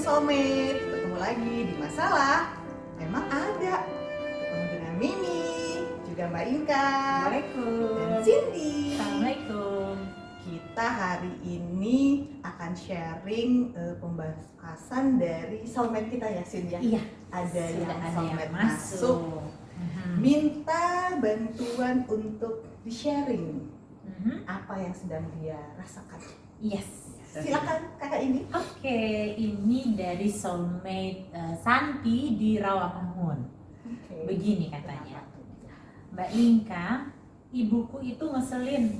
soulmate, ketemu lagi di masalah. Memang ada. Ketemu dengan Mimi, juga Mbak Inka, dan Assalamualaikum. Cindy. Assalamualaikum. Kita hari ini akan sharing eh, pembahasan dari soulmate kita ya, Cindy ya. Iya, Ada sudah yang ada soulmate yang masuk. masuk. Mhm. minta bantuan untuk di sharing Mhm. apa yang sedang dia rasakan. Yes. Silakan kakak ini. Oke, ini dari soulmate eh, Santi di Rawamangun. Begini katanya. Mbak Inka, ibuku itu ngeselin.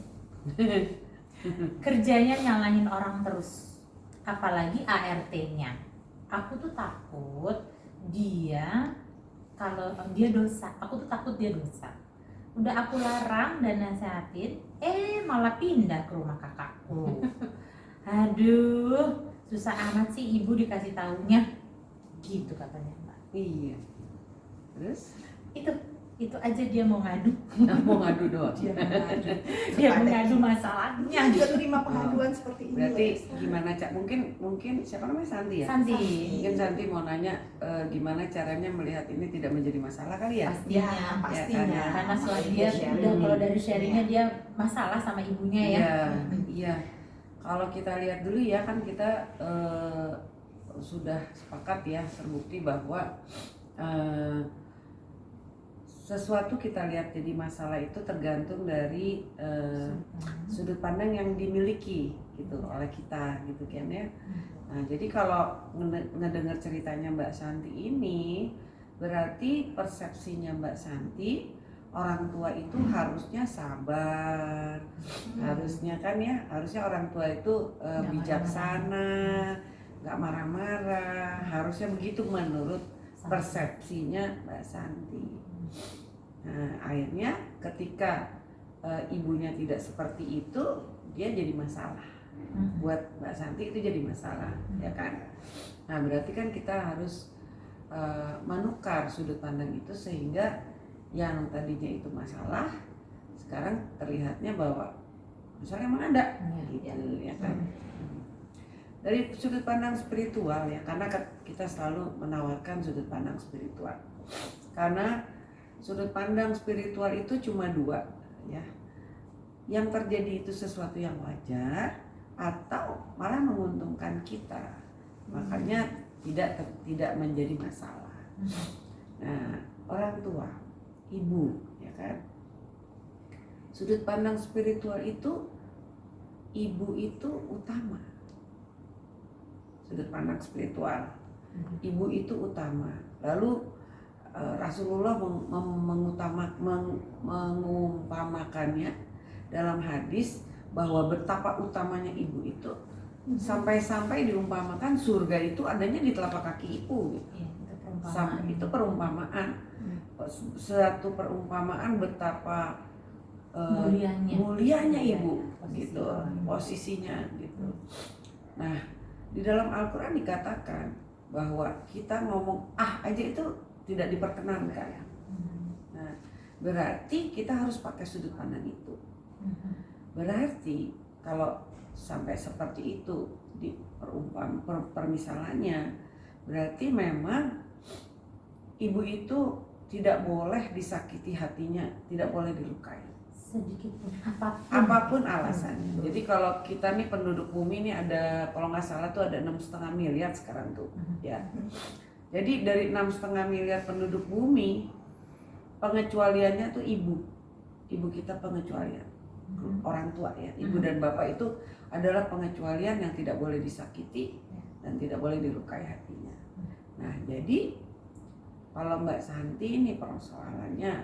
Kerjanya nyalahin orang terus. Apalagi ART-nya. Aku tuh takut dia kalau dia dosa. Aku tuh takut dia dosa. Udah aku larang dan nasehatin, eh malah pindah ke rumah kakakku. Aduh, susah amat sih ibu dikasih tahunya. Gitu katanya Mbak. Iya. Terus Itu itu aja dia mau ngadu. mau ngadu doang. Dia mengadu. Dia mengadu masalahnya. Dia terima pengaduan seperti ini. Berarti loh. gimana cak? Mungkin mungkin siapa namanya Santi ya? Santi. Mungkin Santi mau nanya eh, gimana caranya melihat ini tidak menjadi masalah kali ya? Pastinya. Ya, pastinya. Ya, Karena setelah Makanya dia udah kalau dari sharingnya dia masalah sama ibunya ya. Iya, iya. Kalau kita lihat dulu ya kan kita eh, sudah sepakat ya terbukti bahwa eh, sesuatu kita lihat jadi masalah itu tergantung dari eh, sudut pandang. yang dimiliki gitu oleh kita gitu kan ya. Nah, jadi kalau ngede- ngedengar ceritanya Mbak Santi ini berarti persepsinya Mbak Santi orang tua itu harusnya sabar, harusnya kan ya, harusnya orang tua itu eh, Nggak bijaksana, nggak marah-marah, harusnya begitu menurut persepsinya Mbak Santi. Nah, akhirnya ketika eh, ibunya tidak seperti itu, dia jadi masalah. Mhm. buat Mbak Santi itu jadi masalah, ya kan? Nah, berarti kan kita harus eh, menukar sudut pandang itu sehingga yang tadinya itu masalah sekarang terlihatnya bahwa misalnya emang ada Iya, gitu, iya. ya kan? Dari sudut pandang spiritual ya, karena ke- kita selalu menawarkan sudut pandang spiritual. Karena sudut pandang spiritual itu cuma dua, ya. Yang terjadi itu sesuatu yang wajar atau malah menguntungkan kita. Makanya tidak ter- tidak menjadi masalah. Nah, orang tua, ibu, ya kan? Sudut pandang spiritual itu ibu itu utama. Sudut pandang spiritual, ibu itu utama. Lalu eh, Rasulullah meng- mem- mengutama meng- mengumpamakannya dalam hadis bahwa betapa utamanya ibu itu sampai-sampai diumpamakan surga itu adanya di telapak kaki ibu gitu. Iya, itu perumpamaan. Sam- itu perumpamaan suatu perumpamaan betapa eh, mulianya. mulianya Iya, ibu gitu posisinya gitu nah di dalam Al-Quran dikatakan bahwa kita ngomong ah aja itu tidak diperkenankan Mhm. nah berarti kita harus pakai sudut pandang itu Mhm. berarti kalau sampai seperti itu di perumpam per, permisalannya berarti memang ibu itu tidak boleh disakiti hatinya tidak boleh dilukai sedikit pun apa pun. apa pun alasannya Hmm. jadi kalau kita nih penduduk bumi ini ada kalau nggak salah tuh ada enam setengah miliar sekarang tuh Mhm. ya jadi dari enam setengah miliar penduduk bumi pengecualiannya tuh ibu ibu kita pengecualian Mhm. orang tua ya ibu Mhm. dan bapak itu adalah pengecualian yang tidak boleh disakiti Ya. dan tidak boleh dilukai hatinya Hmm. nah jadi kalau Mbak Santi ini persoalannya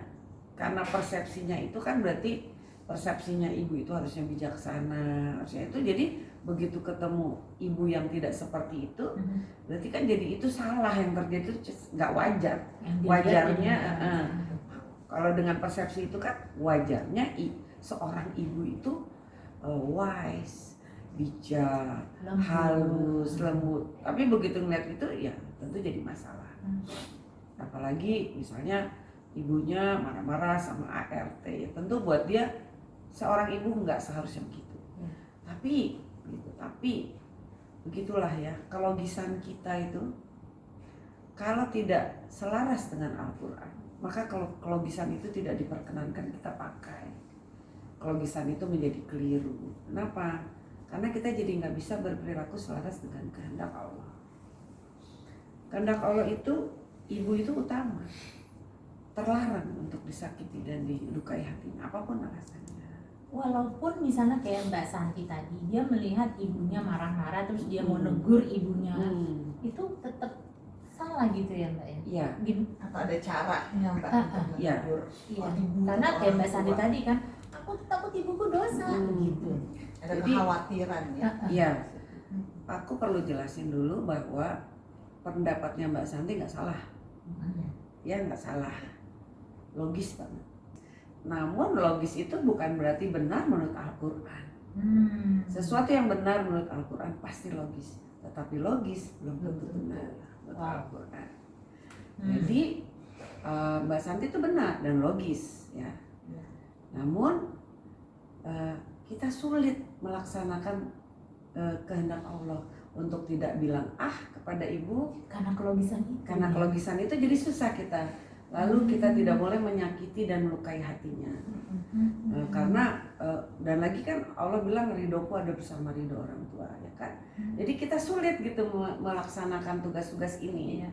karena persepsinya itu kan berarti persepsinya ibu itu harusnya bijaksana harusnya itu jadi begitu ketemu ibu yang tidak seperti itu Mhm. berarti kan jadi itu salah yang terjadi itu nggak wajar Yang Wajarnya, eh, kalau dengan persepsi itu kan wajarnya i- seorang ibu itu uh, wise bijak Lembut. halus lembut tapi begitu ngeliat itu ya tentu jadi masalah Hmm. Apalagi misalnya ibunya marah-marah sama ART ya tentu buat dia seorang ibu nggak seharusnya begitu. Ya. tapi gitu tapi begitulah ya kelogisan kita itu kalau tidak selaras dengan Al-Quran maka kalau kelogisan itu tidak diperkenankan kita pakai. Kelogisan itu menjadi keliru. Kenapa? Karena kita jadi nggak bisa berperilaku selaras dengan kehendak Allah. Kehendak Allah itu ibu itu utama. Terlarang untuk disakiti dan dilukai hatinya apa pun alasannya. Walaupun misalnya kayak Mbak Santi tadi dia melihat ibunya marah-marah terus dia mau Hmm. negur ibunya. Hmm, itu tetap salah gitu ya Mbak ya? Iya. Gim- atau ada caranya mbak Ah, untuk Iya. menegur iya. ibu karena kayak Mbak Santi tua. tadi kan aku takut ibuku dosa Hmm. gitu. Ada Jadi- kekhawatiran ya. Iya, aku perlu jelasin dulu bahwa pendapatnya Mbak Santi nggak salah, ya nggak salah, logis banget. Namun logis itu bukan berarti benar menurut Al-Quran. Hmm. Sesuatu yang benar menurut Al-Quran pasti logis, tetapi logis belum tentu benar menurut Wow. Al-Quran. Hmm. Jadi eh, Mbak Santi itu benar dan logis ya. Ya. Namun eh, kita sulit melaksanakan eh, kehendak Allah untuk tidak bilang ah kepada ibu karena kelogisan itu karena ya. kelogisan itu jadi susah kita. Lalu kita tidak boleh menyakiti dan melukai hatinya. Hmm. Karena eh, dan lagi kan Allah bilang ridhoku ada bersama ridho orang tua ya kan. Hmm. Jadi kita sulit gitu me- melaksanakan tugas-tugas ini. Iya.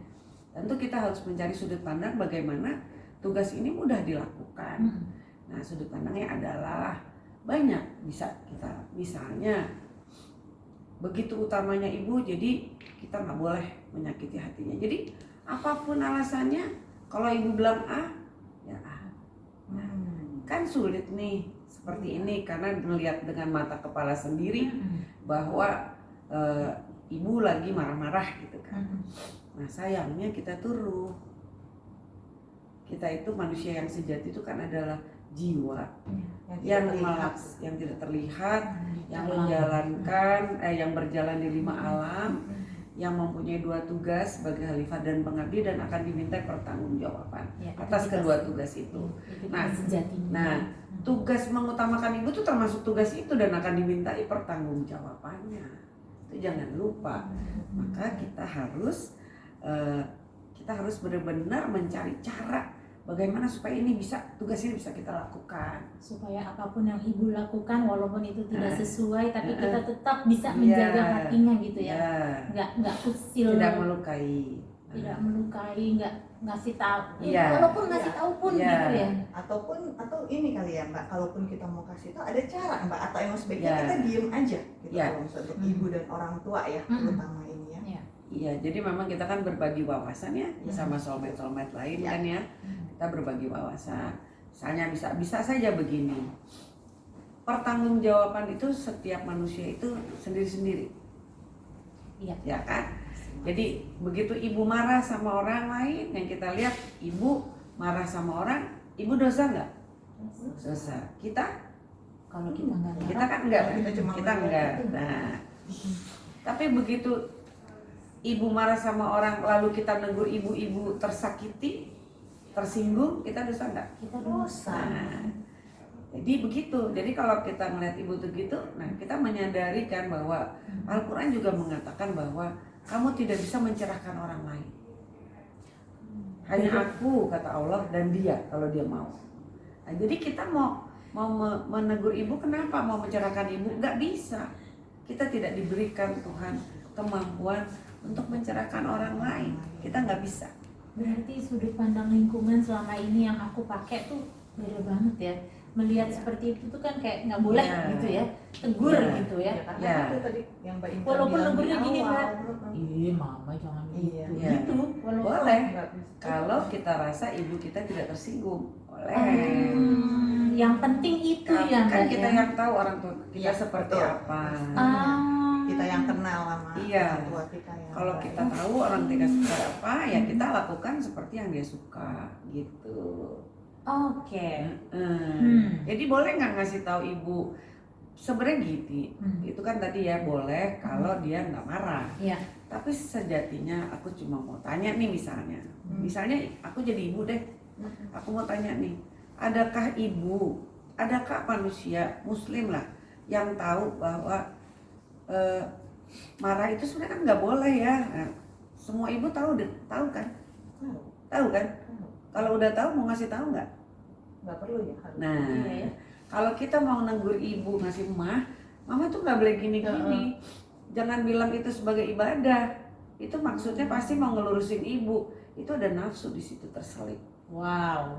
Tentu kita harus mencari sudut pandang bagaimana tugas ini mudah dilakukan. Hmm. Nah, sudut pandangnya adalah banyak bisa kita misalnya begitu utamanya ibu jadi kita nggak boleh menyakiti hatinya. Jadi apa pun alasannya kalau ibu bilang A ya A. Hmm. Kan sulit nih seperti ini karena melihat dengan mata kepala sendiri Hmm. bahwa eh, ibu lagi marah-marah gitu kan. Hmm. Nah sayangnya kita turun. Kita itu manusia yang sejati itu kan adalah jiwa yang tidak terlihat. melaks, yang tidak terlihat, yang menjalankan, eh, yang berjalan di lima Hmm. alam, yang mempunyai dua tugas sebagai khalifah dan pengabdi dan akan diminta pertanggungjawaban Ya, atas kedua tugas itu. itu Nah, sejatinya. nah, Tugas mengutamakan ibu itu termasuk tugas itu dan akan dimintai pertanggungjawabannya. Itu jangan lupa. Maka kita harus eh, kita harus benar-benar mencari cara bagaimana supaya ini bisa tugas ini bisa kita lakukan. supaya apa pun yang ibu lakukan walaupun itu tidak Nah. sesuai tapi kita tetap bisa Iya. menjaga hatinya gitu ya Ya, nggak nggak usil tidak melukai. tidak melukai nggak ngasih tahu Iya. walaupun ngasih tahu pun Iya. gitu ya ataupun atau ini kali ya mbak kalaupun kita mau kasih tahu ada cara mbak atau emang sebaiknya Ya. kita diem aja gitu Ya. kalau misalnya untuk Hmm. ibu dan orang tua ya Hmm. terutama ini ya Iya, jadi memang kita kan berbagi wawasan ya Ya. sama soulmate-soulmate lain Ya. kan ya. Kita berbagi wawasan. Misalnya bisa bisa saja begini. Pertanggungjawaban itu setiap manusia itu sendiri-sendiri. Iya. Ya kan? Jadi begitu ibu marah sama orang lain yang kita lihat ibu marah sama orang, ibu dosa nggak? Dosa. Kita kalau kita nggak kita kan enggak Kita cuma kita enggak nah tapi begitu ibu marah sama orang lalu kita negur ibu-ibu tersakiti tersinggung kita dosa enggak kita dosa. Nah jadi begitu. Jadi kalau kita melihat ibu tuh gitu nah kita menyadari kan bahwa Al-Quran juga mengatakan bahwa kamu tidak bisa mencerahkan orang lain. Hanya aku kata Allah dan dia kalau dia mau. Nah, jadi kita mau mau me- menegur ibu kenapa mau mencerahkan ibu? Nggak bisa. Kita tidak diberikan Tuhan kemampuan untuk mencerahkan orang lain. Kita nggak bisa berarti sudut pandang lingkungan selama ini yang aku pakai tuh beda banget ya melihat Iya. seperti itu tuh kan kayak nggak boleh Iya. gitu ya tegur Iya. gitu ya Ya, karena Ya. itu tadi yang Mbak Intan Walaupun negurnya gini. Mbak. Iya mama jangan Iya. gitu Iya. gitu walaupun boleh kalau kita rasa ibu kita tidak tersinggung boleh Hmm, yang penting itu kan, ya kan kita ya. yang tahu orang tua kita Iya, seperti betul. apa Ah. Kita yang kenal sama Iya. orang tua kita yang kalau baik. kita tahu orang kita suka apa ya kita lakukan seperti yang dia suka gitu oke Hmm. Hmm. Jadi boleh nggak ngasih tahu ibu sebenarnya gitu. Hmm. Itu kan tadi ya boleh kalau dia nggak marah. Iya. Tapi sejatinya aku cuma mau tanya nih misalnya. Hmm. Misalnya aku jadi ibu deh. Mm-mm. Aku mau tanya nih, adakah ibu, adakah manusia muslim lah yang tahu bahwa eh, marah itu sebenarnya kan nggak boleh ya Nah, semua ibu tahu deh tahu kan Tahu. tahu kan Tahu. kalau udah tahu mau ngasih tahu nggak nggak perlu ya harus. nah Iya ya. kalau kita mau negur ibu ngasih mah mama tuh nggak boleh gini gini jangan bilang itu sebagai ibadah itu maksudnya pasti mau ngelurusin ibu itu ada nafsu di situ terselip Wow.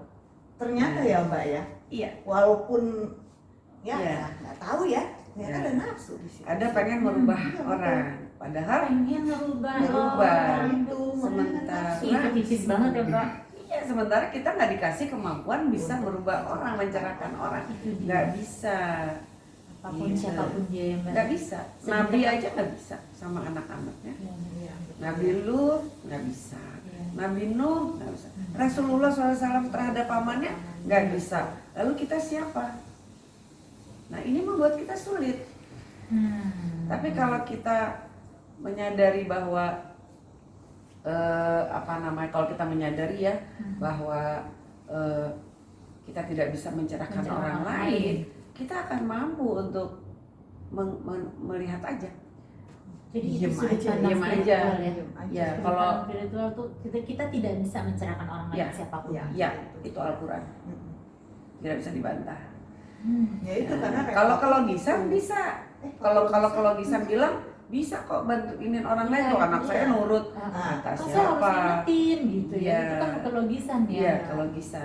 ternyata ya mbak ya iya walaupun ya Iya. ya, nggak tahu ya ternyata Iya. ada nafsu di situ ada pengen merubah Iya, betul. orang padahal Pengen merubah. Merubah. orang. itu Sementara. nafsu. Ih, itu tipis banget ya, Pak. Iya, sementara kita nggak dikasih kemampuan bisa merubah orang, mencerahkan orang. Nggak bisa, Apa pun Iya. siapa pun dia yang nggak bisa. Nabi aja nggak bisa sama anak-anaknya. Iya. Nabi Lut nggak bisa. Iya. Nabi Nuh nggak bisa. Rasulullah SAW terhadap pamannya nggak bisa. Lalu kita siapa? Nah ini membuat kita sulit. Hmm. Tapi kalau kita menyadari bahwa eh, apa namanya kalau kita menyadari ya Hmm. bahwa eh, kita tidak bisa mencerahkan Mencerahkan orang orang lain, kita akan mampu untuk meng- men- melihat aja. Jadi Diem itu aja, diem ya. Diem aja. Ya, Sudut kalau- spiritual tuh kita, kita tidak bisa mencerahkan orang lain Ya. siapa pun. Ya. Ya, itu Al-Quran tidak bisa dibantah. Hmm. ya itu karena Nah, kalau kalau bisa repot. bisa. Eh, Kalau kalau kalau bisa bilang bisa kok bantuinin orang lain Iya, kok anak iya. saya nurut Ah, Nah, saya harus siapa. ingetin gitu ya. Iya. Itu kan kelogisan ya. Iya, kalau bisa.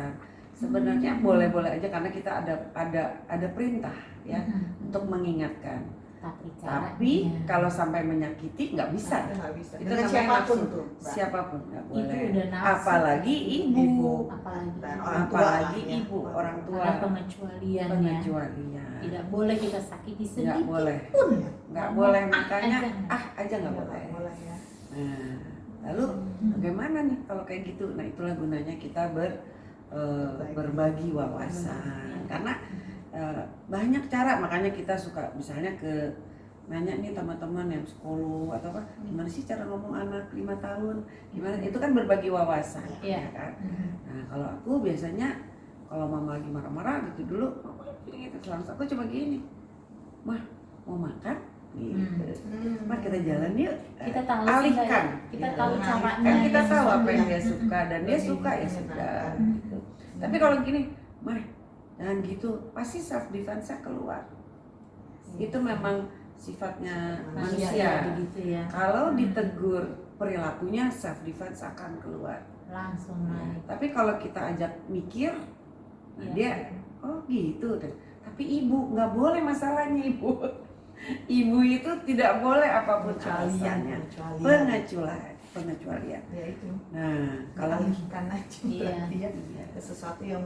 Sebenarnya Hmm. boleh-boleh aja karena kita ada ada ada perintah ya Hmm. untuk mengingatkan. Tapi Tapi kalau sampai menyakiti nggak bisa. Itu nggak bisa. Itu Dengan siapa pun tuh. Siapa pun nggak itu boleh. udah nafsu. Apalagi ibu, Ibu. apalagi Dan ibu. orang tua apalagi ya. ibu, orang tua, ada pengecualian ya. pengecualian. Tidak boleh kita sakiti Nggak sedikit boleh, Pun nggak boleh ah makanya ah aja nggak boleh. boleh ya. Nah, lalu Hmm. bagaimana nih kalau kayak gitu? Nah itulah gunanya kita ber eh, Berbagi. wawasan karena banyak cara makanya kita suka misalnya ke nanya nih teman-teman yang sekolah atau apa gimana sih cara ngomong anak lima tahun gimana itu kan berbagi wawasan Iya. ya kan Hmm. nah kalau aku biasanya kalau mama lagi marah-marah gitu dulu mama gitu langsung aku cuma gini mah mau makan gitu. Hmm. Mah kita jalan yuk kita tahu alihkan Mbak, kita gitu. tahu caranya kan kita ya, tahu apa yang dia suka dan dia suka ya sudah Hmm. gitu. tapi kalau gini mah jangan gitu pasti self defense keluar itu memang sifatnya manusia manusia begitu ya kalau Hmm. ditegur perilakunya self defense akan keluar langsung naik tapi kalau kita ajak mikir Iya. dia oh gitu deh tapi ibu nggak boleh masalahnya ibu ibu itu tidak boleh apa pun alasannya pengecualian. pengecualian Ya itu. nah kalau Alihkan aja Iya. berarti ya. Iya. Sesuatu yang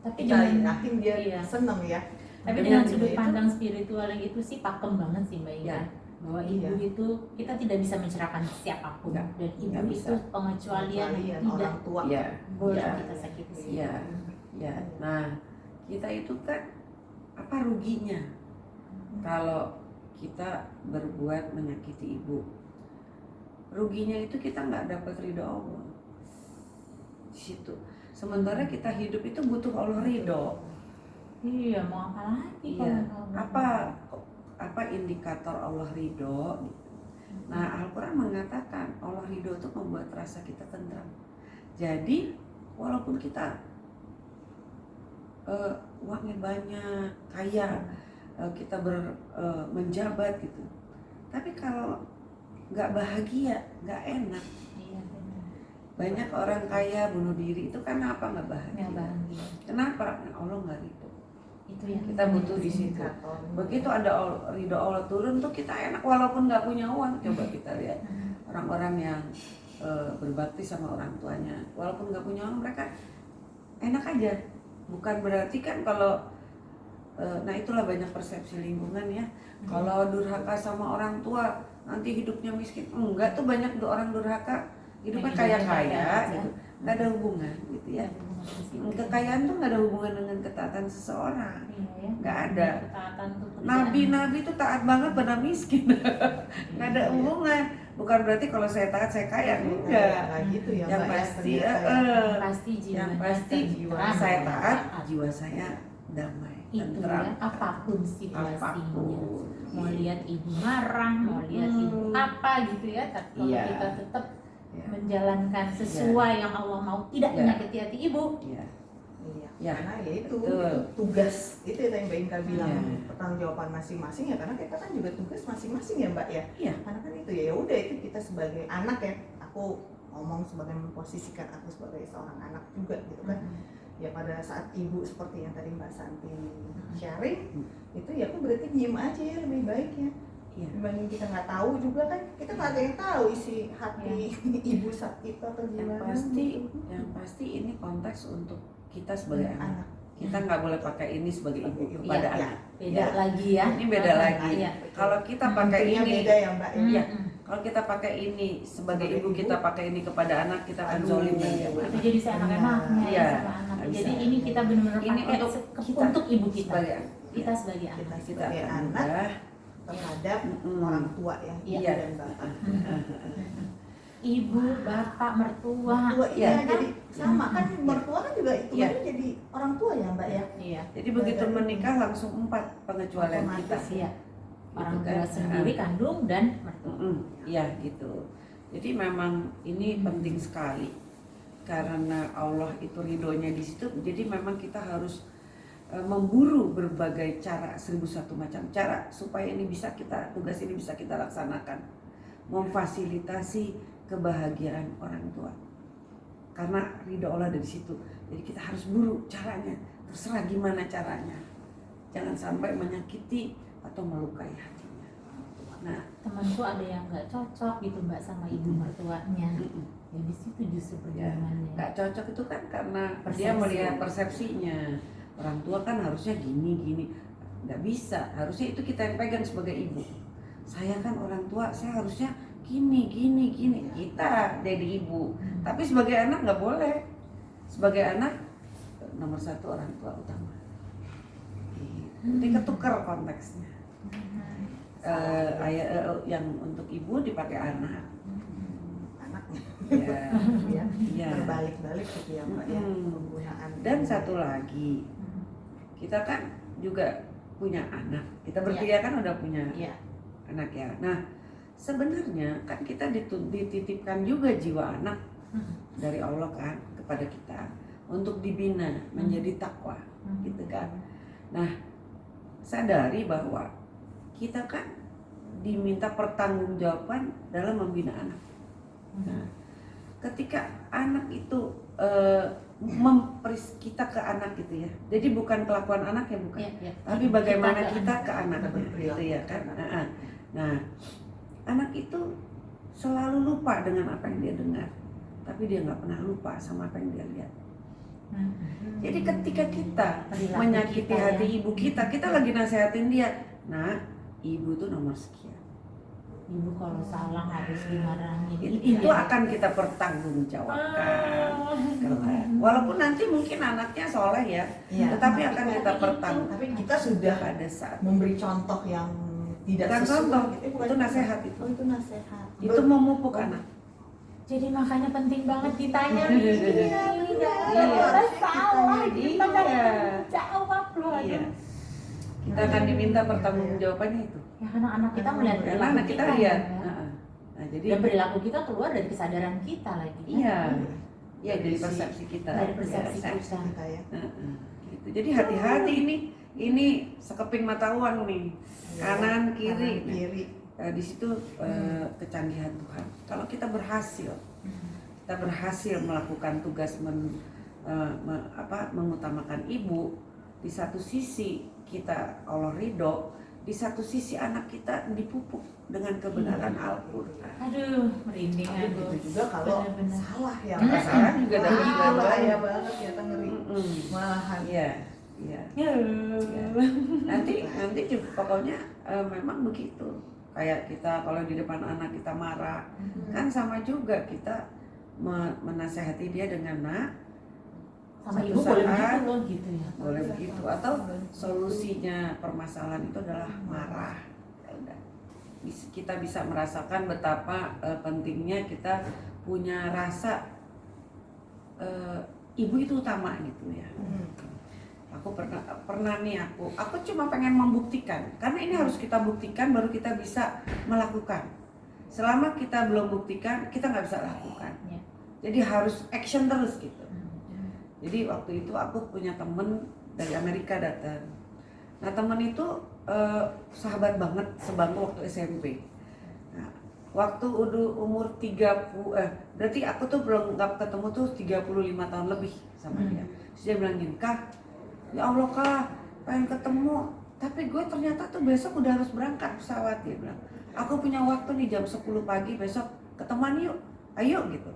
tapi kita dengan yakin dia iya. seneng ya. tapi Dengan dengan sudut itu- pandang spiritual yang itu sih pakem banget sih mbak Ina Ya. bahwa Iya. ibu itu kita tidak bisa mencerahkan siapa pun Nggak, dan ibu nggak itu bisa. pengecualian tidak orang tua. ya boleh Iya. kita sakiti sih Iya. ya nah kita itu kan apa ruginya kalau kita berbuat menyakiti ibu ruginya itu kita nggak dapat ridho Allah di situ sementara kita hidup itu butuh Allah ridho iya mau apa lagi Iya. kalau apa apa indikator Allah ridho. Nah Al-Quran mengatakan Allah ridho itu membuat rasa kita tentram. Jadi walaupun kita eh, uangnya banyak, kaya, eh, kita ber, eh, menjabat gitu. Tapi kalau nggak bahagia, nggak enak. Banyak orang kaya bunuh diri itu karena apa nggak bahagia? nggak bahagia Kenapa? Allah nggak ridho. itu yang Kita butuh di situ. Begitu ada ridho Allah turun tuh kita enak walaupun nggak punya uang. Coba kita lihat orang-orang yang eh, berbakti sama orang tuanya, walaupun nggak punya uang mereka enak aja. Bukan berarti kan kalau eh, nah itulah banyak persepsi lingkungan ya. Kalau durhaka sama orang tua nanti hidupnya miskin. Enggak tuh banyak orang durhaka hidupnya Yang kaya-kaya aja. gitu. Nggak ada hubungan gitu ya. Kekayaan tuh nggak ada hubungan dengan ketaatan seseorang. Iya ya. Nggak ada. Tuh. Nabi-nabi itu taat banget pada miskin. Nggak ada hubungan. Bukan berarti kalau saya taat saya kaya. Enggak. Nah, gitu ya, Yang Mbak, ya, pasti, ya. eh, pasti jiwa yang pasti jiwa saya taat, jiwa saya damai. itu ya apa pun situasinya apa pun mau lihat ibu marah mau lihat ibu Hmm. apa gitu ya tapi kalau Iya. kita tetap Ya. menjalankan sesuai yang Allah mau tidak Iya. menyakiti hati ibu Iya. Iya, Ya, karena ya itu, betul. itu tugas itu ya yang Mbak Inka bilang Iya. pertanggungjawaban masing-masing ya karena kita kan juga tugas masing-masing ya Mbak ya. Iya. Karena kan itu ya ya udah itu kita sebagai anak ya aku ngomong sebagai memposisikan aku sebagai seorang anak juga gitu kan. Ya pada saat ibu seperti yang tadi Mbak Santi sharing Hmm. itu ya aku berarti diem aja ya lebih baik ya. Iya. Dibanding kita nggak tahu juga kan kita nggak ada yang tahu isi hati ibu saat itu atau Yang gimana. pasti, gitu. yang pasti ini konteks untuk kita sebagai anak. anak. Kita nggak boleh pakai ini sebagai ibu Iya, kepada iya. anak. beda Ya. lagi ya Ini beda lagi. Iya. Kalau kita pakai ini, beda ya Mbak ya. Iya. Mm-mm. kalau kita pakai ini sebagai ibu, ibu. kita pakai ini kepada anak, kita akan Aduh. zolim itu jadi seenak-enaknya Iya. ya sama anak jadi bisa. ini kita benar-benar Ini pakai untuk kita. untuk ibu kita Sebagai kita sebagai anak Kita sebagai anak. Terhadap Mm-mm. orang tua ya, ibu Iya. dan bapak. ibu bapak mertua Tua iya, Iya. jadi sama kan mertua kan juga itu Iya. jadi orang tua ya Mbak ya. iya Jadi begitu menikah langsung empat pengecualian kita. Iya orang Gitu tua kan. sendiri kandung dan mertua Mm-mm, Iya gitu. Jadi memang ini Hmm. penting sekali karena Allah itu ridhonya di situ. Jadi memang kita harus memburu berbagai cara seribu satu macam cara supaya ini bisa kita tugas ini bisa kita laksanakan, memfasilitasi kebahagiaan orang tua. Karena ridho Allah dari situ. Jadi kita harus buru caranya. Terserah gimana caranya. Jangan sampai menyakiti atau melukai hatinya. Nah, temanku ada yang nggak cocok gitu mbak sama ibu mertuanya mm-mm. ya di situ justru Ya, perjuangannya nggak cocok itu kan karena dia Persepsi. melihat persepsinya orang tua kan harusnya gini gini. Nggak bisa. Harusnya itu kita yang pegang sebagai ibu. Saya kan orang tua saya harusnya gini gini gini. Kita jadi ibu. Tapi sebagai anak nggak boleh. Sebagai anak nomor satu orang tua utama. Gitu. jadi ketukar konteksnya. Eh, ayah eh, yang untuk ibu dipakai anak. Anaknya. Ya, ya. ya. Berbalik-balik gitu ya Mbak ya penggunaan. Dan satu lagi, kita kan juga punya anak. Kita bertiga kan udah punya Iya. anak ya. Nah, sebenarnya kan kita dititipkan juga jiwa anak Hmm. dari Allah kan kepada kita untuk dibina menjadi takwa, Hmm. gitu kan. Nah, sadari bahwa kita kan diminta pertanggungjawaban dalam membina anak. Nah, ketika anak itu eh, memperis kita ke anak gitu ya. Jadi bukan kelakuan anak ya bukan, Iya, iya. tapi bagaimana Kita ke kita anak. ke berperilaku gitu ya kan. anak. Nah, Nah, anak itu selalu lupa dengan apa yang dia dengar, tapi dia nggak pernah lupa sama apa yang dia lihat. Hmm. Jadi ketika kita Perilaku menyakiti kita ya. hati ibu kita, kita lagi nasehatin dia, nah ibu tuh nomor sekian. ibu kalau salah harus dimarahin Itu, itu akan kita pertanggungjawabkan. kelak. Walaupun nanti mungkin anaknya soleh ya, Iya. tetapi akan kita itu- pertanggung Tapi kita sudah pada saat memberi contoh yang tidak Bukan sesuai. contoh, bukan itu contoh. nasihat itu. Oh itu nasihat. itu memupuk anak. jadi makanya penting banget ditanya Iya, iya benar. kita Harus salah ditanya. kita Iya. jawab loh Iya. Kita akan diminta pertanggungjawabannya itu. ya karena anak kita melihat anak kita ya, lihat. ya. Nah, jadi dan perilaku kita keluar dari kesadaran kita lagi kan? Iya, iya dari Dari si- persepsi kita. dari persepsi Iya, kita kita ya. Heeh, gitu. Jadi hati-hati ini ini sekeping mata uang nih. Kanan, kiri. Kanan, kiri. Eh, di situ eh, kecanggihan Tuhan. Kalau kita berhasil, kita berhasil melakukan tugas men- eh, me- apa, mengutamakan ibu, di satu sisi kita Allah ridho, di satu sisi anak kita dipupuk dengan kebenaran Al-Quran. aduh merinding Tapi aku juga kalau Benar-benar. salah ya. Hmm. Mbak. Salah juga Wah, dapat juga bahaya banget. ya ngeri. Mm-mm. Malahan. Iya, iya. Ya. Nanti nanti juga pokoknya eh, memang begitu. Kayak kita kalau di depan anak kita marah, kan sama juga kita me- menasehati dia dengan nak sama ibu boleh begitu loh gitu ya. Boleh begitu. Atau solusinya permasalahan itu adalah marah. Ya kita bisa merasakan betapa eh, pentingnya kita punya rasa eh, ibu itu utama gitu ya. Hmm. aku pernah pernah nih aku aku cuma pengen membuktikan. Karena ini harus kita buktikan baru kita bisa melakukan. Selama kita belum buktikan kita nggak bisa lakukan. Ya. jadi harus action terus gitu. Hmm. Jadi waktu itu aku punya temen dari Amerika datang. Nah temen itu eh, sahabat banget sebangku waktu SMP nah, waktu udah umur 30 eh berarti aku tuh belum nggak ketemu tuh 35 tahun lebih sama Hmm. dia. Terus dia bilang gini kak ya Allah kak pengen ketemu tapi gue ternyata tuh besok udah harus berangkat pesawat dia bilang. Aku punya waktu nih jam 10 pagi besok ketemuan yuk ayo gitu.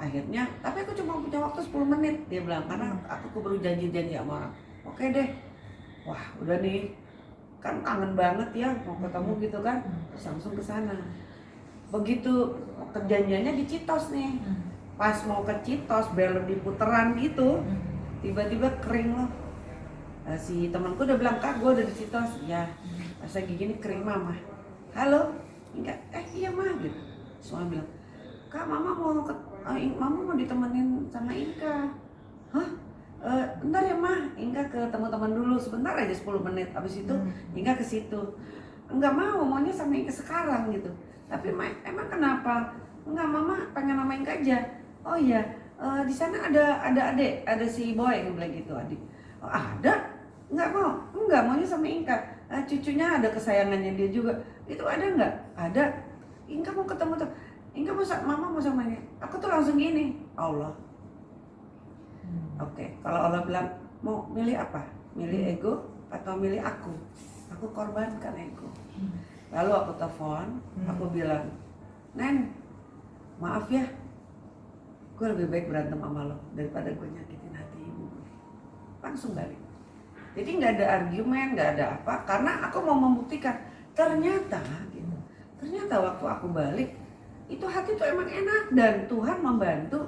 Akhirnya tapi aku cuma punya waktu 10 menit dia bilang. Karena aku keburu janji-janji sama orang oke deh. Wah udah nih. Kan kangen banget ya mau ketemu gitu kan. Terus langsung ke sana. Begitu perjanjiannya di Citos nih. Hmm. pas mau ke Citos belok di puteran gitu Hmm. tiba-tiba kering loh. Nah, si temanku udah bilang kak gue udah di Citos. Ya. Pas lagi gini kering mama halo? Enggak. Eh iya mah gitu. Semua bilang kak mama mau ke eh, mama mau ditemenin sama Inka. Hah? Eh, bentar ya mah Inka ke teman-teman dulu. Sebentar aja 10 menit. Abis itu Hmm. Inka ke situ. Enggak mau maunya sama Inka sekarang gitu. Tapi Ma, emang kenapa? Enggak mama pengen sama Inka aja. Oh iya eh, di sana ada ada adik ada si boy yang bilang gitu adik. Oh, ada? Enggak mau? Enggak maunya sama Inka. Eh, cucunya ada kesayangannya dia juga. Itu ada enggak? Ada. Inka mau ketemu tuh Inka mau mama mau sama ini aku tuh langsung gini Allah Hmm. Oke, kalau Allah bilang mau milih apa? Milih ego atau milih aku? Aku korbankan ego. Hmm. Lalu aku telepon, Hmm. aku bilang, Nen, maaf ya, gue lebih baik berantem sama lo daripada gue nyakitin hati ibu. Langsung balik. Jadi nggak ada argumen, nggak ada apa, karena aku mau membuktikan. Ternyata, gitu, ternyata waktu aku balik, itu hati tuh emang enak dan Tuhan membantu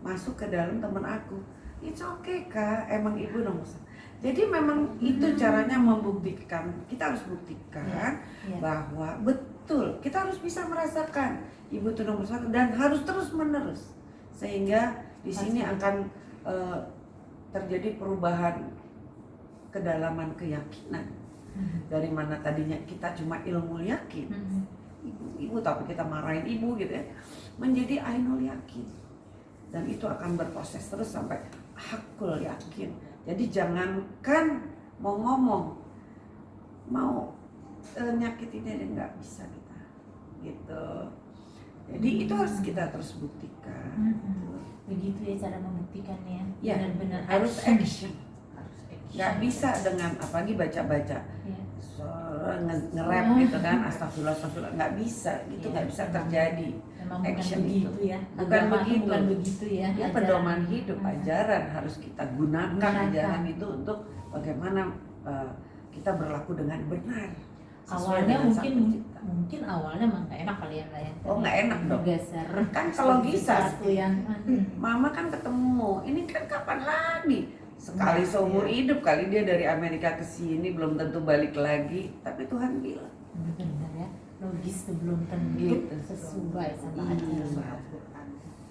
masuk ke dalam teman aku. It's okay kak, emang ibu nomor satu. Jadi memang itu caranya membuktikan. Kita harus buktikan Iya. bahwa betul kita harus bisa merasakan ibu itu nomor satu dan harus terus menerus sehingga di sini Pasti. akan eh, terjadi perubahan kedalaman keyakinan Hmm. dari mana tadinya kita cuma ilmu yakin Hmm. Ibu, ibu tapi kita marahin ibu gitu ya menjadi ainul yakin dan itu akan berproses terus sampai hakul yakin jadi jangankan mau ngomong mau eh, nyakitin dia nggak bisa kita gitu jadi itu harus kita terus buktikan Hmm. Begitu ya cara membuktikannya. Ya, Benar-benar harus action. action harus action. nggak bisa dengan apalagi baca-baca Iya. So, nge- nge-rap gitu kan astagfirullah astagfirullah nggak bisa gitu Iya, nggak bisa memang. terjadi Memang bukan Action begitu itu. ya. Bukan Agama begitu. Bukan begitu ya. Ya pedoman hidup, Hmm. ajaran harus kita gunakan Gunakan. ajaran itu untuk bagaimana uh, kita berlaku dengan benar. Awalnya dengan mungkin mungkin awalnya emang gak enak kali ya ya. Oh, nggak enak dong. Bergeser. Kan kalau bisa, yang Mama kan ketemu, ini kan kapan lagi? Sekali Nah, seumur iya. hidup kali dia dari Amerika ke sini belum tentu balik lagi, tapi Tuhan bilang. benar ya logis tuh belum tentu Gitu. sesuai sama Iya. Al-Quran.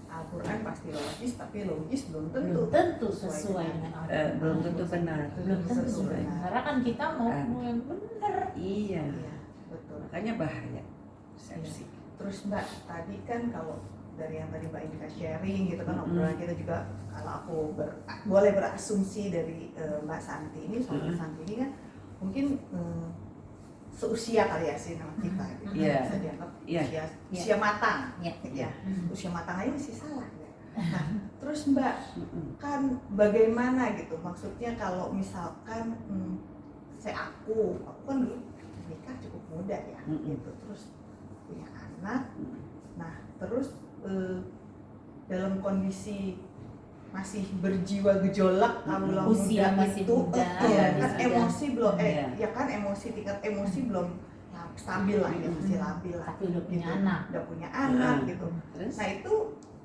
Al-Quran pasti logis, tapi logis belum tentu. belum tentu sesuai sesuai dengan- Eh, Al-Quran. belum tentu benar. belum tentu Sesuai. benar. karena kan kita mau Kan. mau yang benar Iya, Iya, betul. makanya bahaya. Persepsi. Terus Mbak, tadi kan kalau dari yang tadi Mbak Indika sharing gitu kan Mm-mm. obrolan kita juga kalau aku ber- boleh berasumsi dari eh, Mbak Santi ini, soal Mbak Mm-mm. Santi ini kan mungkin eh, seusia kali ya sih sama kita gitu. Iya. Bisa dianggap Iya. usia, Iya. usia matang. ya Ya, Hmm. usia matang aja masih salah ya. Nah, terus Mbak kan bagaimana gitu maksudnya kalau misalkan hmm, saya aku aku kan dulu nikah cukup muda ya Mm-mm. gitu terus punya anak Mm. Nah terus eh, dalam kondisi masih berjiwa gejolak kalau Usia muda masih itu muda, eh, Iya, kan emosi belum eh Iya. ya kan emosi tingkat emosi belum lab- stabil lah ya masih labil lah tapi udah punya gitu. anak udah punya anak Mm. gitu Terus? Nah itu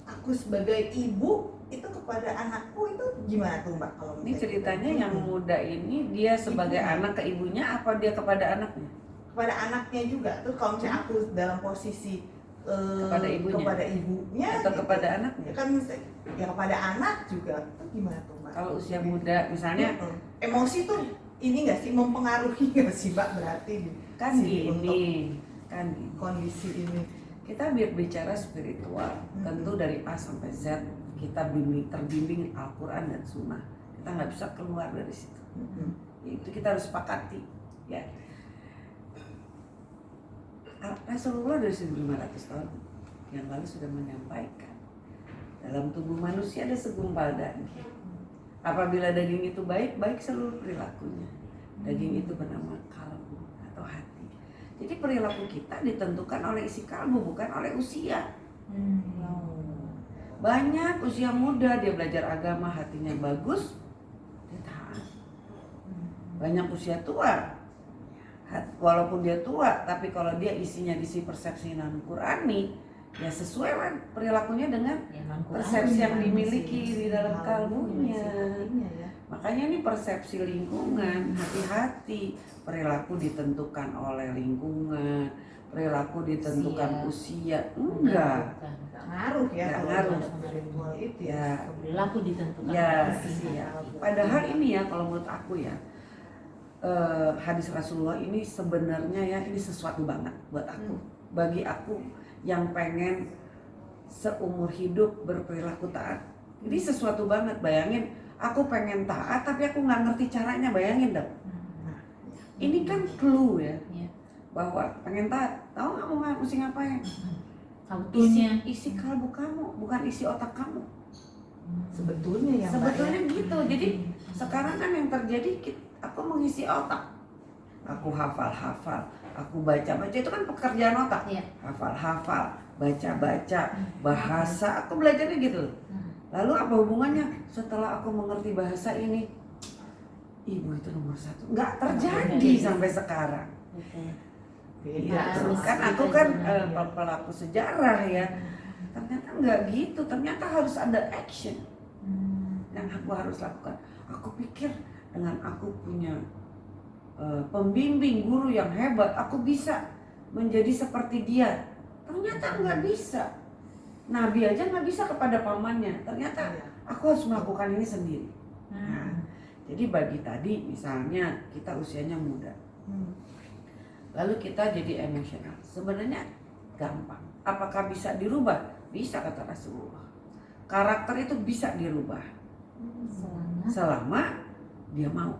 aku sebagai ibu itu kepada anakku itu gimana tuh mbak kalau Ini ceritanya gitu? yang muda ini dia sebagai Ibunya. anak ke ibunya apa dia kepada anaknya? kepada anaknya juga tuh kalau misalnya aku dalam posisi eh, Kepada ibunya. kepada ibunya Atau gitu. kepada ya anaknya? kan ya kepada anak juga tuh gimana tuh mbak kalau usia muda misalnya emosi tuh ini nggak sih mempengaruhi nggak sih mbak berarti kan Si gini kan gini. kondisi ini kita bi- bicara spiritual Hmm. tentu dari A sampai Z kita bimbing terbimbing Al-Quran dan Sunnah kita nggak bisa keluar dari situ Mm-mm. itu kita harus sepakati ya Rasulullah dari 1500 tahun yang lalu sudah menyampaikan dalam tubuh manusia ada segumpal daging apabila daging itu baik baik seluruh perilakunya. Daging itu bernama kalbu atau hati. Jadi perilaku kita ditentukan oleh isi kalbu bukan oleh usia. Banyak usia muda dia belajar agama hatinya bagus dia taat. Banyak usia tua walaupun dia tua tapi kalau dia isinya diisi persepsi non Qurani ya sesuai lah perilakunya dengan Ya, persepsi yang Iya, dimiliki di dalam kalbunya ya makanya ini persepsi lingkungan hati-hati perilaku ditentukan oleh lingkungan perilaku ditentukan usia enggak Bukan. nggak ngaruh ya kalau ngaruh. itu ya ya Perilaku ditentukan Ya, oleh usia. iya. Padahal ini ya kalau menurut aku ya eh, hadis Rasulullah ini sebenarnya ya ini sesuatu banget buat aku. Bagi aku yang pengen seumur hidup berperilaku taat. Ini sesuatu banget. Bayangin aku pengen taat tapi aku nggak ngerti caranya. Bayangin dong. Hmm. Ini kan clue ya Iya. bahwa pengen taat. Tahu nggak mau nggak mesti ngapain? Sautunya. Isi, isi kalbu kamu, bukan isi otak kamu. sebetulnya ya Mbak, Sebetulnya ya. gitu. Jadi sekarang kan yang terjadi kit- aku mengisi otak. Aku hafal-hafal. Aku baca-baca itu kan pekerjaan otak. Iya. hafal-hafal baca-baca bahasa. Aku belajarnya gitu Hmm. lalu apa hubungannya? Setelah aku mengerti bahasa ini ibu itu nomor satu. Nggak terjadi Iya. sampai sekarang. Iya, kan aku kan eh, ya. pelaku sejarah ya. Ternyata nggak gitu. Ternyata harus ada action Hmm. yang aku harus lakukan. Aku pikir dengan aku punya eh, pembimbing guru yang hebat, aku bisa menjadi seperti dia. Ternyata nggak bisa. Nabi aja nggak bisa kepada pamannya. Ternyata Iya. aku harus melakukan ini sendiri. Hmm. Jadi bagi tadi misalnya kita usianya muda, Hmm. lalu kita jadi emosional. Sebenarnya gampang. Apakah bisa dirubah? Bisa kata Rasulullah. Karakter itu bisa dirubah Selama selama dia mau.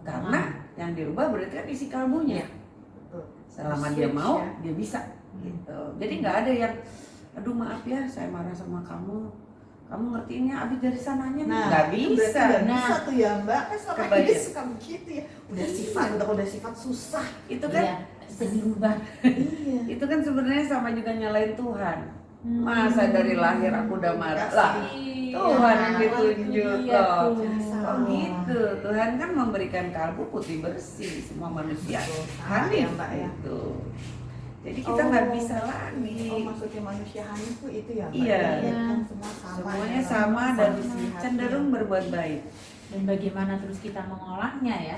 Karena yang dirubah berarti kan isi kalbunya. Betul. Selama Switch dia mau, ya. dia bisa. Gitu. Jadi nggak ada yang, aduh maaf ya, saya marah sama kamu. Kamu ngertiinnya abis dari sananya nih. Nah, nggak bisa. nggak Nah. bisa tuh ya Mbak. Kan selama Kebayang. ini suka begitu ya. Udah sifat, udah udah sifat susah. Itu kan, Iya, dirubah. iya. itu kan sebenarnya sama juga nyalain Tuhan. Masa dari lahir aku udah marah lah. Tuhan yang ditunjuk Iya kok. tuh. Oh gitu, Tuhan kan memberikan kalbu putih bersih semua manusia. Hanif ya Mbak ya. gitu. Jadi kita nggak Oh. bisa lagi. Oh maksudnya manusia hanif tuh itu ya Mbak? Iya. Ya, kan semua sama. Semuanya ya, sama dan cenderung berbuat baik. Dan bagaimana terus kita mengolahnya ya.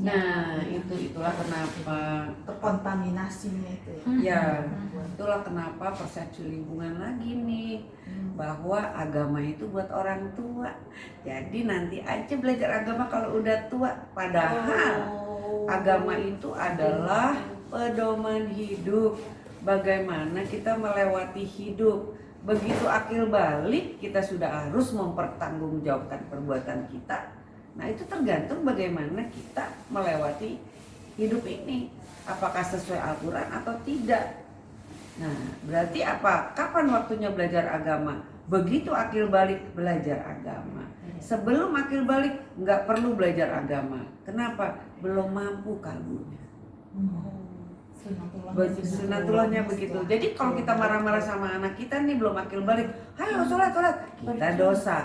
Nah, itu itulah kenapa terkontaminasinya itu ya. Hmm. ya Hmm. itulah kenapa persepsi lingkungan lagi nih Hmm. bahwa agama itu buat orang tua. Jadi nanti aja belajar agama kalau udah tua. Padahal Oh. agama itu adalah pedoman hidup. Bagaimana kita melewati hidup. Begitu akil balik, kita sudah harus mempertanggungjawabkan perbuatan kita. Nah, itu tergantung bagaimana kita melewati hidup ini. Apakah sesuai Al-Quran atau tidak. Nah, berarti apa? Kapan waktunya belajar agama? Begitu akil balik belajar agama. Sebelum akil balik nggak perlu belajar agama. Kenapa? Belum mampu kalbunya. Sunatullah. Bagi sunatullahnya begitu. Jadi kalau kita marah-marah sama anak kita nih belum akil balik, ayo sholat sholat, kita dosa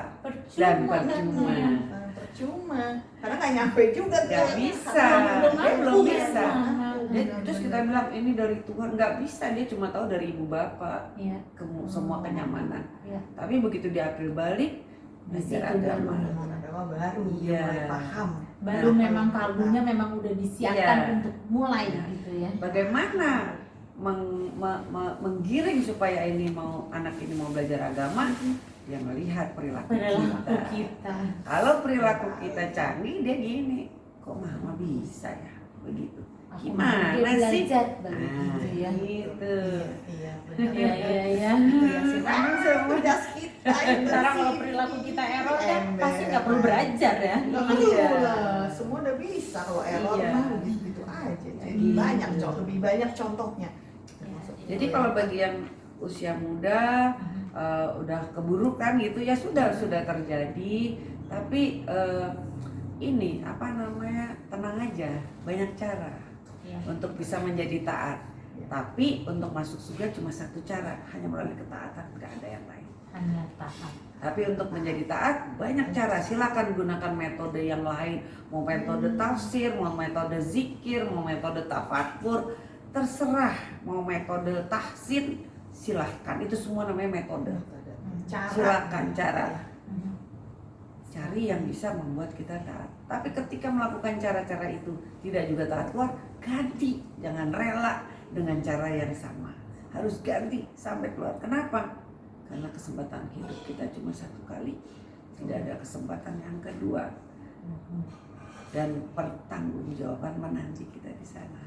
dan Percuma. percuma. Eh, percuma karena nggak nyampe juga tuh. Nggak bisa. Belum Dia belum bisa. Belum Dia, mampu. terus kita bilang ini dari Tuhan nggak bisa dia cuma tahu dari ibu bapak Iya. kemu- semua kenyamanan. Iya. Tapi begitu dia akil balik belajar agama. agama baru dia Iya. mulai paham Baru Nah, memang kalbunya memang udah disiapkan Iya. untuk mulai Iya. gitu ya. Bagaimana meng- me- me- menggiring supaya ini mau anak ini mau belajar agama? dia melihat perilaku, perilaku kita. kita Kalau perilaku kita canggih, dia gini, kok mama bisa ya begitu. Aku Gimana dia sih? belajar Nah, begitu ya gitu. iya iya iya iya Itu ya sih memang semudah kita sekarang kalau perilaku kita error kan pasti nggak perlu belajar ya Iya lah, semua udah bisa kalau error Iya. mah gitu, gitu aja. Jadi Gitu. banyak contoh, lebih banyak contohnya. Termasuk Jadi kalau ya. bagi yang usia muda eh, udah keburukan gitu ya sudah sudah terjadi. Tapi eh, ini apa namanya tenang aja, banyak cara Iya. untuk bisa menjadi taat. Iya. Tapi untuk masuk surga cuma satu cara, hanya melalui ketaatan, nggak ada yang lain. hanya taat Tapi untuk menjadi taat banyak cara. Silakan gunakan metode yang lain, mau metode tafsir, mau metode zikir, mau metode tafakur, terserah. Mau metode tahsin, silahkan. Itu semua namanya metode. cara. Silakan cara. Mhm. Cari yang bisa membuat kita taat. Tapi ketika melakukan cara-cara itu tidak juga taat keluar, ganti. Jangan rela dengan cara yang sama. Harus ganti sampai keluar. Kenapa? Karena kesempatan hidup kita cuma satu kali. Tidak ada kesempatan yang kedua. Dan pertanggungjawaban menanti kita di sana.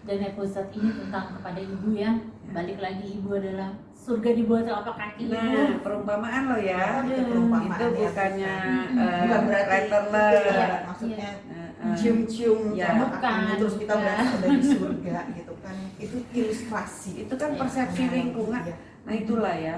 dan episode ini tentang kepada ibu ya balik lagi ibu adalah surga di bawah telapak kaki ibu Nah, perumpamaan lo ya. Itu Aduh, perumpamaan Itu ya, bukannya eh, bukan berarti letterless. itu ya, Iya, maksudnya eh. cium-cium Ya. Bukan, kaki terus kita sudah di surga gitu kan. Itu ilustrasi. Itu kan persepsi Nah, lingkungan. iya. Nah itulah ya.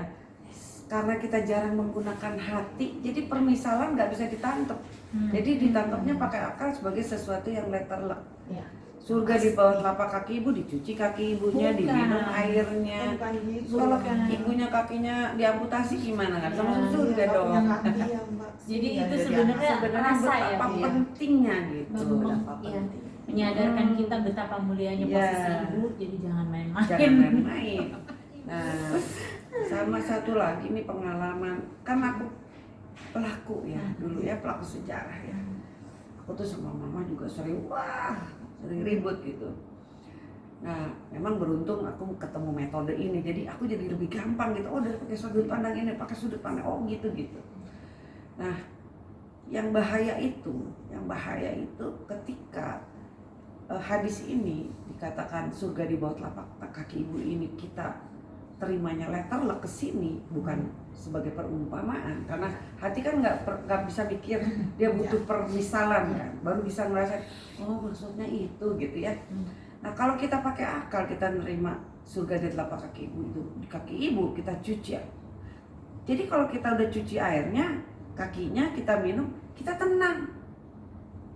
Karena kita jarang menggunakan hati, jadi permisalan nggak bisa ditangkap. Hmm. Jadi ditangkapnya pakai akal sebagai sesuatu yang letterlek. Iya. Surga di bawah telapak kaki ibu, dicuci kaki ibunya, Bukan. diminum airnya. Bukan gitu. Kalau ibunya kakinya diamputasi gimana nggak bisa Ya, surga Nggak dong. kaki ya, Mbak. Jadi Nggak itu sebenarnya rasa ya, betapa ya? pentingnya gitu. Betapa Iya. penting. menyadarkan Hmm. kita betapa mulianya Iya. posisi ibu jadi jangan main-main Jangan main-main. Nah, sama satu lagi ini pengalaman kan aku pelaku ya dulu ya pelaku sejarah ya. Aku tuh sama mama juga sering wah sering ribut gitu. Nah, memang beruntung aku ketemu metode ini, jadi aku jadi lebih gampang gitu. Oh, dari pakai sudut pandang ini, pakai sudut pandang oh gitu gitu. Nah, yang bahaya itu, yang bahaya itu ketika eh, hadis ini dikatakan surga di bawah telapak kaki ibu ini kita terimanya letterlek ke sini bukan sebagai perumpamaan. Karena hati kan nggak nggak bisa mikir dia butuh permisalan kan baru bisa ngerasain oh maksudnya itu gitu ya. Nah kalau kita pakai akal kita nerima surga di telapak kaki ibu itu di kaki ibu kita cuci ya. jadi kalau kita udah cuci airnya kakinya kita minum kita tenang.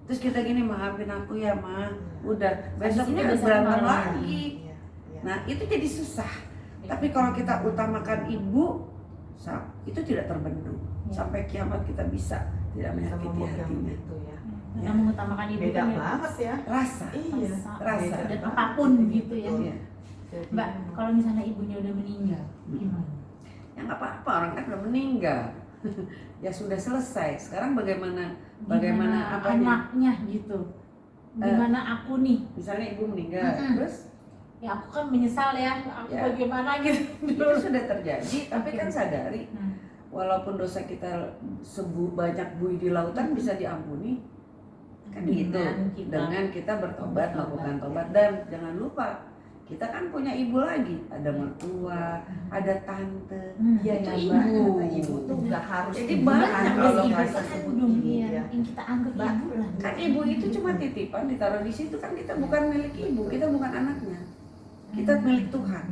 Terus kita gini maafin aku ya ma. Udah besoknya besok berantem lagi. Iya, iya. nah itu jadi susah tapi kalau kita utamakan ibu itu tidak terbendung. Ya. sampai kiamat kita bisa tidak menyakiti hatinya. itu ya. karena mengutamakan ibu Beda kan ya, banget ya. rasa. Iya. rasa, dan apa pun gitu ya. Iya. Jadi, mbak kalau misalnya ibunya udah meninggal gimana? Ya nggak apa-apa orang kan udah meninggal. Ya sudah selesai. Sekarang bagaimana Bagaimana apanya? anaknya gitu? Gimana aku nih? misalnya ibu meninggal Mm-mm. terus ya aku kan menyesal ya aku Ya. bagaimana gitu. Itu sudah terjadi tapi kan sadari Hmm. walaupun dosa kita sebu banyak bui di lautan bisa diampuni. Kan gitu. Dengan kita. Dengan kita bertobat melakukan ya. tobat. Dan jangan lupa kita kan punya ibu lagi. Ada mertua ada tante. Hmm. Iya Itu ya ibu. Kata ibu tuh nggak harus Jadi ibu banyak kalau kandung ibu iya ya. yang kita anggap ibu lah. kan ibu itu cuma titipan ditaruh di situ kan kita bukan milik ibu. Kita bukan anaknya kita milik Tuhan.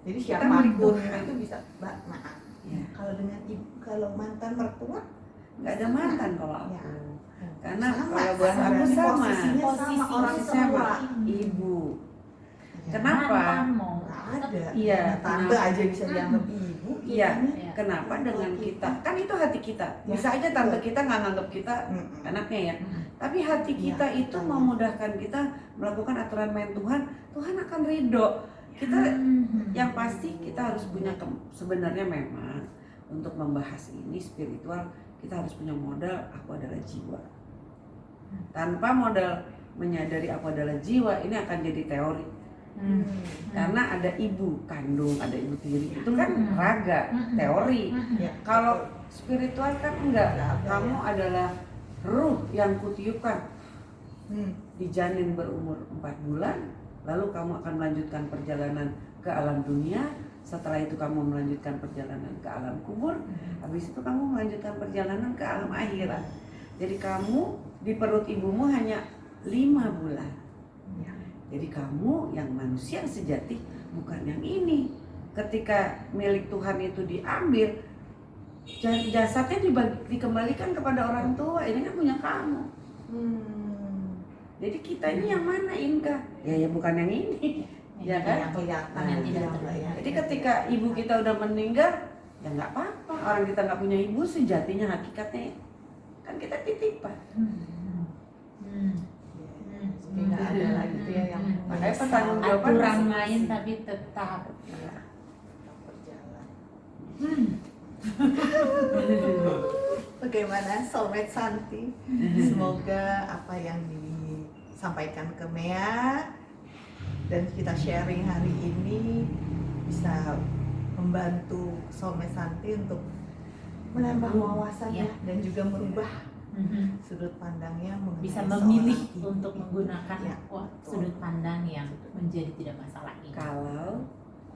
Jadi siapa pun Tuhan. itu bisa Mbak maaf. Ya. Kalau dengan ibu, kalau mantan mertua nggak ada mantan kalau aku Ya. karena sama, kalau buat sama. aku sama Posisinya sama Posisi orang sama. tua. ibu Ya, Kenapa? Mantan mau nggak ada. Iya, Tante kenapa? aja bisa dianggap ibu. Iya. Iya. kenapa dengan kita kan itu hati kita Ya, bisa aja tante kita nggak nganggap kita anaknya ya Hmm. Tapi hati Iya, kita itu betul. memudahkan kita melakukan aturan main Tuhan Tuhan akan ridho kita Hmm. yang pasti kita harus punya ke- sebenarnya memang untuk membahas ini spiritual kita harus punya modal aku adalah jiwa tanpa modal menyadari aku adalah jiwa ini akan jadi teori Hmm. karena ada ibu kandung ada ibu tiri itu kan Hmm. raga Hmm. teori Hmm. Ya, kalau spiritual kan enggak kamu ya. adalah ruh yang kutiupkan. Hmm. di janin berumur 4 bulan lalu kamu akan melanjutkan perjalanan ke alam dunia. Setelah itu kamu melanjutkan perjalanan ke alam kubur. Habis itu kamu melanjutkan perjalanan ke alam akhirat. Jadi kamu di perut ibumu hanya lima bulan. Ya. jadi kamu yang manusia sejati bukan yang ini. Ketika milik Tuhan itu diambil jasadnya dibagi- dikembalikan kepada orang tua ini kan punya kamu Hmm. jadi kita ini yang mana Inka ya ya bukan yang ini Ya kan? Yang kelihatan Yang tidak ya, ya. terlihat. Jadi ketika ibu kita udah meninggal, ya nggak apa-apa. Orang kita nggak punya ibu sejatinya hakikatnya kan kita titipan. Hmm. Hmm. Jadi nggak ada lagi tuh ya yang Hmm. Makanya pertanggung jawaban aturan masing-masing. lain tapi tetap ya, berjalan. Hmm. Bagaimana Soulmate Santi? Semoga apa yang disampaikan ke Mea dan kita sharing hari ini bisa membantu Soulmate Santi untuk menambah wawasannya Ya. dan juga merubah Mhm. sudut pandangnya bisa memilih untuk menggunakan Ya, sudut pandang yang menjadi tidak masalah ini. Kalau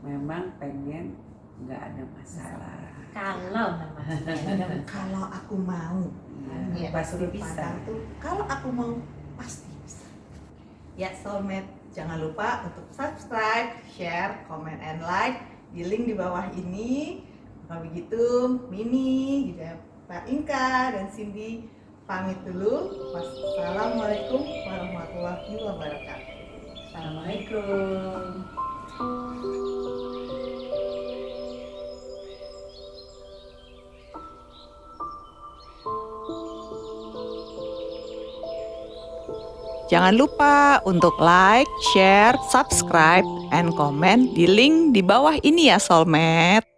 memang pengen nggak ada masalah, Kalau Kalau aku mau, ya, pasti bisa. tuh kalau aku mau pasti bisa. Ya Soulmate, jangan lupa untuk subscribe, share, comment, and like di link di bawah ini. Kalau begitu, Mimi, juga Pak Inka dan Cindy pamit dulu. Wassalamualaikum warahmatullahi wabarakatuh. Assalamualaikum. Jangan lupa untuk like, share, subscribe, and comment di link di bawah ini ya Soulmate.